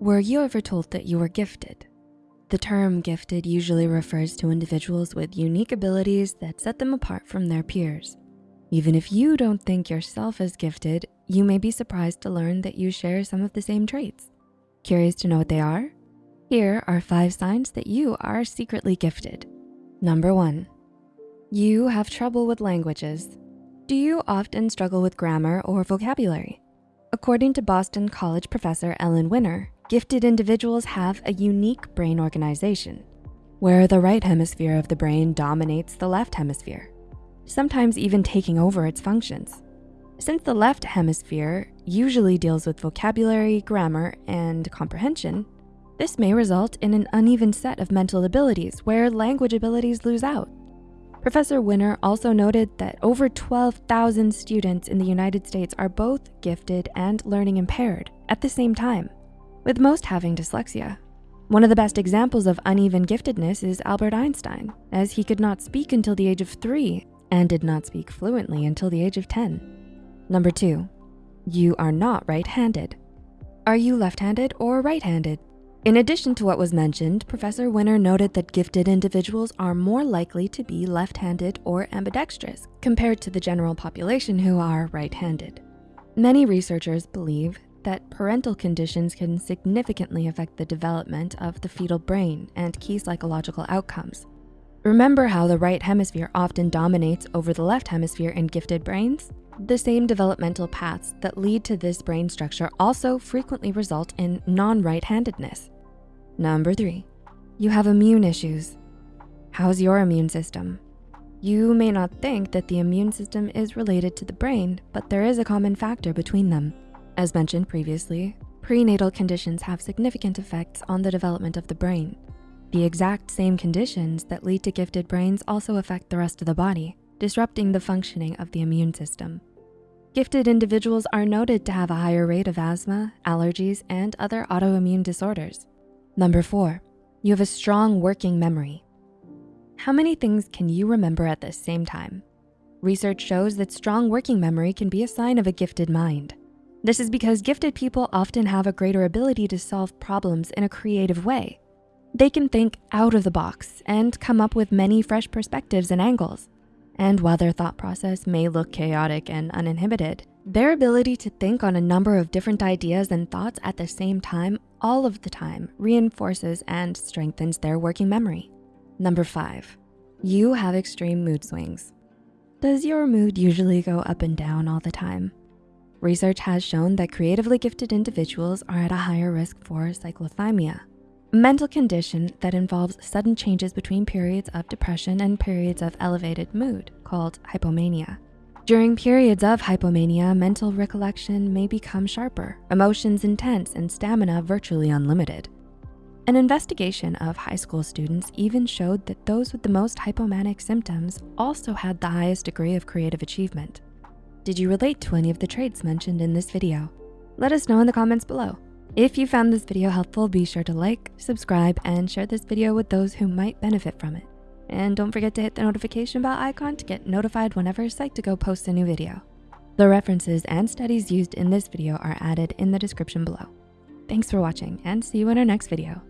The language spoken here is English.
Were you ever told that you were gifted? The term gifted usually refers to individuals with unique abilities that set them apart from their peers. Even if you don't think yourself as gifted, you may be surprised to learn that you share some of the same traits. Curious to know what they are? Here are five signs that you are secretly gifted. Number one, you have trouble with languages. Do you often struggle with grammar or vocabulary? According to Boston College professor Ellen Winner, gifted individuals have a unique brain organization where the right hemisphere of the brain dominates the left hemisphere, sometimes even taking over its functions. Since the left hemisphere usually deals with vocabulary, grammar, and comprehension, this may result in an uneven set of mental abilities where language abilities lose out. Professor Winner also noted that over 12,000 students in the United States are both gifted and learning impaired at the same time, with most having dyslexia. One of the best examples of uneven giftedness is Albert Einstein, as he could not speak until the age of three and did not speak fluently until the age of 10. Number two, you are not right-handed. Are you left-handed or right-handed? In addition to what was mentioned, Professor Winner noted that gifted individuals are more likely to be left-handed or ambidextrous compared to the general population who are right-handed. Many researchers believe that prenatal conditions can significantly affect the development of the fetal brain and key psychological outcomes. Remember how the right hemisphere often dominates over the left hemisphere in gifted brains? The same developmental paths that lead to this brain structure also frequently result in non-right-handedness. Number three, you have immune issues. How's your immune system? You may not think that the immune system is related to the brain, but there is a common factor between them. As mentioned previously, prenatal conditions have significant effects on the development of the brain. The exact same conditions that lead to gifted brains also affect the rest of the body, disrupting the functioning of the immune system. Gifted individuals are noted to have a higher rate of asthma, allergies, and other autoimmune disorders. Number four, you have a strong working memory. How many things can you remember at the same time? Research shows that strong working memory can be a sign of a gifted mind. This is because gifted people often have a greater ability to solve problems in a creative way. They can think out of the box and come up with many fresh perspectives and angles. And while their thought process may look chaotic and uninhibited, their ability to think on a number of different ideas and thoughts at the same time all of the time reinforces and strengthens their working memory. Number five, you have extreme mood swings. Does your mood usually go up and down all the time? Research has shown that creatively gifted individuals are at a higher risk for cyclothymia, a mental condition that involves sudden changes between periods of depression and periods of elevated mood called hypomania. During periods of hypomania, mental recollection may become sharper, emotions intense, and stamina virtually unlimited. An investigation of high school students even showed that those with the most hypomanic symptoms also had the highest degree of creative achievement. Did you relate to any of the traits mentioned in this video? Let us know in the comments below. If you found this video helpful, be sure to like, subscribe, and share this video with those who might benefit from it. And don't forget to hit the notification bell icon to get notified whenever Psych2Go posts a new video. The references and studies used in this video are added in the description below. Thanks for watching and see you in our next video.